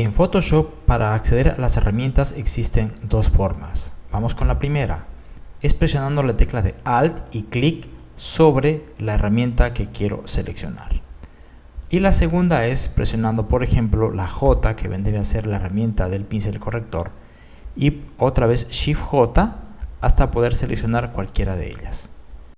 En Photoshop para acceder a las herramientas existen dos formas. Vamos con la primera. Es presionando la tecla de Alt y clic sobre la herramienta que quiero seleccionar. Y la segunda es presionando por ejemplo la J que vendría a ser la herramienta del pincel corrector y otra vez Shift J hasta poder seleccionar cualquiera de ellas.